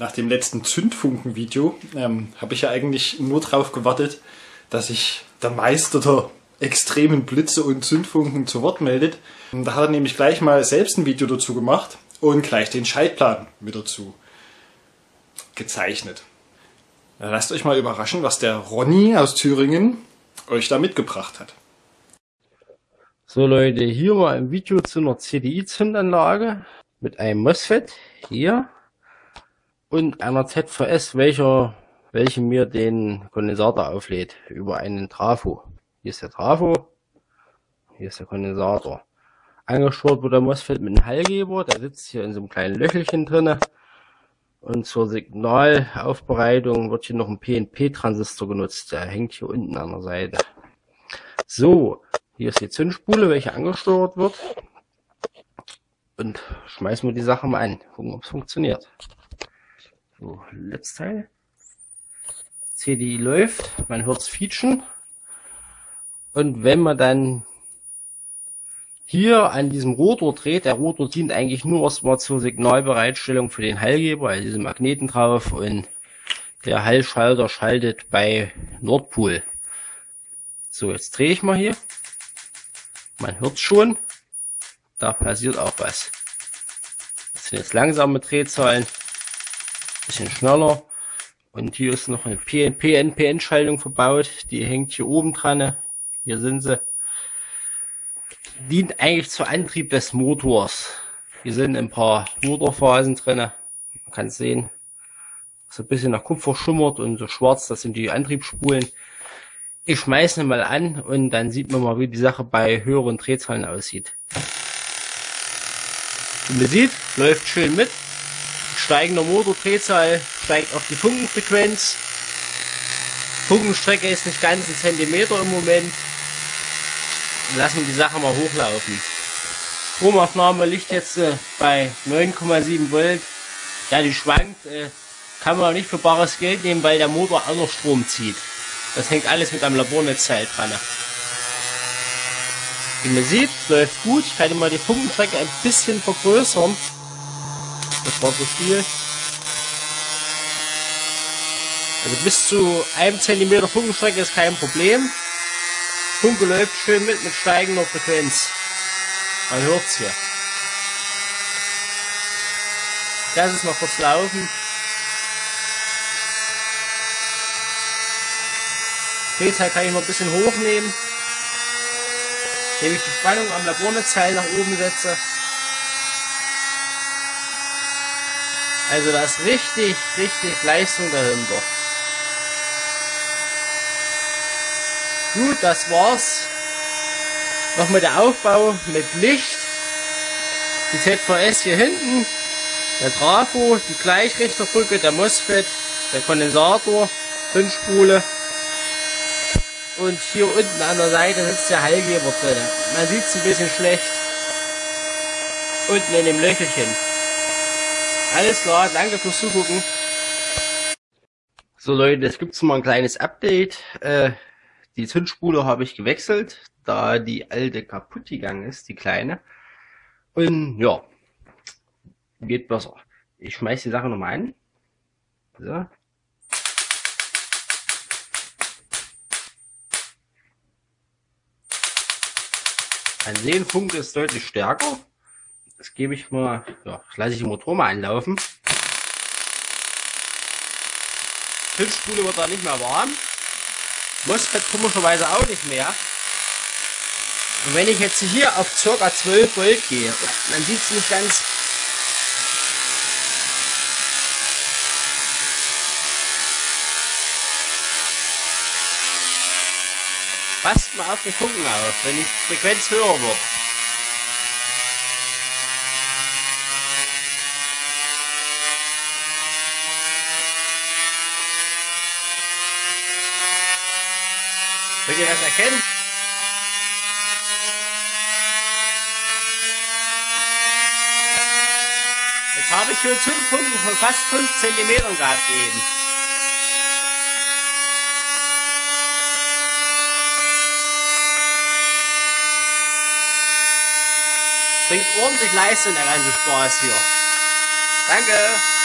nach dem letzten Zündfunken-Video ähm, habe ich ja eigentlich nur darauf gewartet, dass sich der Meister der extremen Blitze und Zündfunken zu Wort meldet. Da hat er nämlich gleich mal selbst ein Video dazu gemacht und gleich den Schaltplan mit dazu gezeichnet. Lasst euch mal überraschen, was der Ronny aus Thüringen euch da mitgebracht hat. So Leute, hier mal ein Video zu einer CDI-Zündanlage mit einem MOSFET hier und einer ZVS, welcher, welche mir den Kondensator auflädt über einen Trafo. Hier ist der Trafo, hier ist der Kondensator. Angesteuert wird der MOSFET mit einem Hallgeber, der sitzt hier in so einem kleinen Löchelchen drinne. Und zur Signalaufbereitung wird hier noch ein PNP-Transistor genutzt. Der hängt hier unten an der Seite. So, hier ist die Zündspule, welche angesteuert wird. Und schmeißen wir die Sache mal an. Gucken, ob es funktioniert. So, letztes Teil. CDI läuft, man hört es featschen. Und wenn man dann hier an diesem Rotor dreht, der Rotor dient eigentlich nur erstmal zur Signalbereitstellung für den Hallgeber, also diese Magneten drauf und der Hallschalter schaltet bei Nordpol. So, jetzt drehe ich mal hier. Man hört schon, da passiert auch was. Das sind jetzt langsame Drehzahlen bisschen schneller. Und hier ist noch eine PNP-NPN-Schaltung verbaut. Die hängt hier oben dran. Hier sind sie. Dient eigentlich zur Antrieb des Motors. Hier sind ein paar Motorphasen drin. Man kann sehen, so ein bisschen nach Kupfer schimmert und so schwarz, das sind die Antriebsspulen. Ich schmeiße mal an und dann sieht man mal, wie die Sache bei höheren Drehzahlen aussieht. Wie man sieht, läuft schön mit steigender Motordrehzahl steigt auch die Funkenfrequenz. Funkenstrecke ist nicht ganz ein Zentimeter im Moment. Lassen wir die Sache mal hochlaufen. Stromaufnahme liegt jetzt äh, bei 9,7 Volt. Ja, die schwankt. Äh, kann man nicht für bares Geld nehmen, weil der Motor auch noch Strom zieht. Das hängt alles mit einem Labornetzteil dran. Wie man sieht, läuft gut. Ich kann mal die Funkenstrecke ein bisschen vergrößern. Das war zu viel. Also bis zu einem Zentimeter Funkenstrecke ist kein Problem. Funke läuft schön mit, mit steigender Frequenz. Man hört's hier. Lass es mal kurz laufen. Drehzahl kann ich noch ein bisschen hochnehmen. Indem ich die Spannung am Labornetzteil nach oben setze. Also da ist richtig, richtig Leistung dahinter. Gut, das war's. Nochmal der Aufbau mit Licht. Die ZVS hier hinten. Der Trafo, die Gleichrichterbrücke, der MOSFET, der Kondensator, Zündspule. Und hier unten an der Seite sitzt der Hallgeber drin. Man sieht es ein bisschen schlecht. Unten in dem Löchelchen. Alles klar, danke fürs Zugucken. So Leute, es gibt mal ein kleines Update. Äh, die Zündspule habe ich gewechselt, da die alte kaputt gegangen ist, die kleine. Und ja, geht besser. Ich schmeiß die Sache nochmal an. So. Ein Sehenpunkt ist deutlich stärker. Das gebe ich mal, ja, lasse ich den Motor mal einlaufen. Hilfsspule wird da nicht mehr warm. MOSFET komischerweise auch nicht mehr. Und wenn ich jetzt hier auf ca. 12 Volt gehe, dann sieht es nicht ganz Passt mal auf den Funken auf, wenn die Frequenz höher wird. Könnt ihr das erkennen? Jetzt habe ich hier Zündpunkte von fast 5 cm gehabt eben. Bringt ordentlich Leistung der ganze Spaß hier. Danke.